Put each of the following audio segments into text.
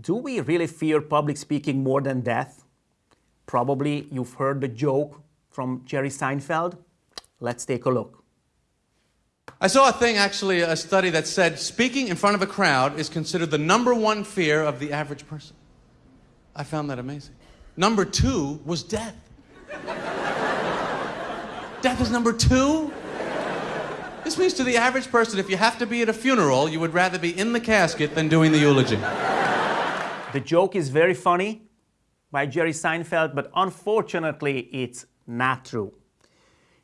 Do we really fear public speaking more than death? Probably you've heard the joke from Jerry Seinfeld. Let's take a look. I saw a thing, actually, a study that said speaking in front of a crowd is considered the number one fear of the average person. I found that amazing. Number two was death. death is number two? This means to the average person, if you have to be at a funeral, you would rather be in the casket than doing the eulogy. The joke is very funny by Jerry Seinfeld, but unfortunately, it's not true.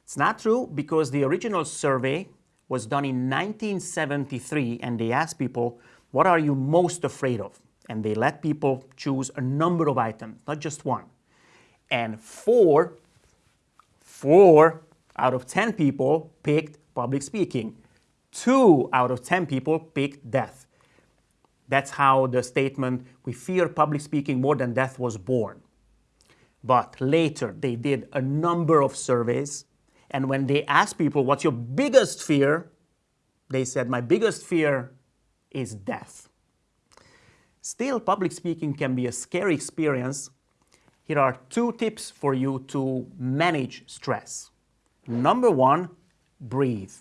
It's not true because the original survey was done in 1973 and they asked people, what are you most afraid of? And they let people choose a number of items, not just one. And four, four out of 10 people picked public speaking. Two out of 10 people picked death. That's how the statement, we fear public speaking more than death was born. But later they did a number of surveys and when they asked people, what's your biggest fear? They said, my biggest fear is death. Still, public speaking can be a scary experience. Here are two tips for you to manage stress. Number one, breathe.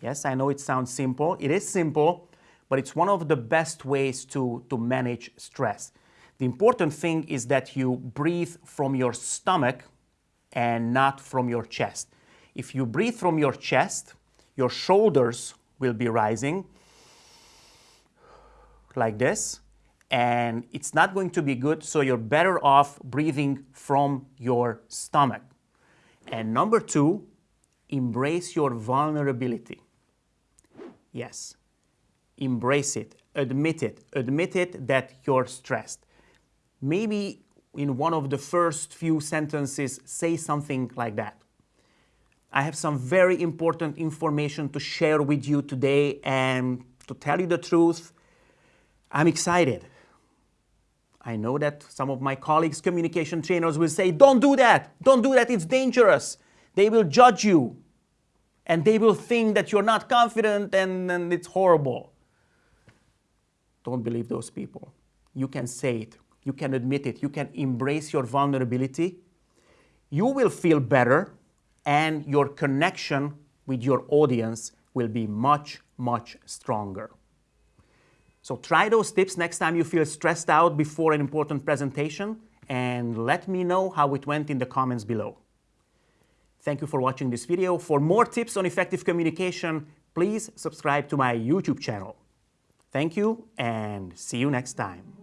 Yes, I know it sounds simple. It is simple, but it's one of the best ways to, to manage stress. The important thing is that you breathe from your stomach and not from your chest. If you breathe from your chest, your shoulders will be rising like this, and it's not going to be good, so you're better off breathing from your stomach. And number two, embrace your vulnerability. Yes, embrace it, admit it, admit it that you're stressed. Maybe in one of the first few sentences, say something like that. I have some very important information to share with you today and to tell you the truth, I'm excited. I know that some of my colleagues, communication trainers will say, don't do that, don't do that, it's dangerous. They will judge you and they will think that you're not confident and, and it's horrible. Don't believe those people. You can say it, you can admit it, you can embrace your vulnerability. You will feel better and your connection with your audience will be much, much stronger. So try those tips next time you feel stressed out before an important presentation and let me know how it went in the comments below. Thank you for watching this video. For more tips on effective communication, please subscribe to my YouTube channel. Thank you and see you next time.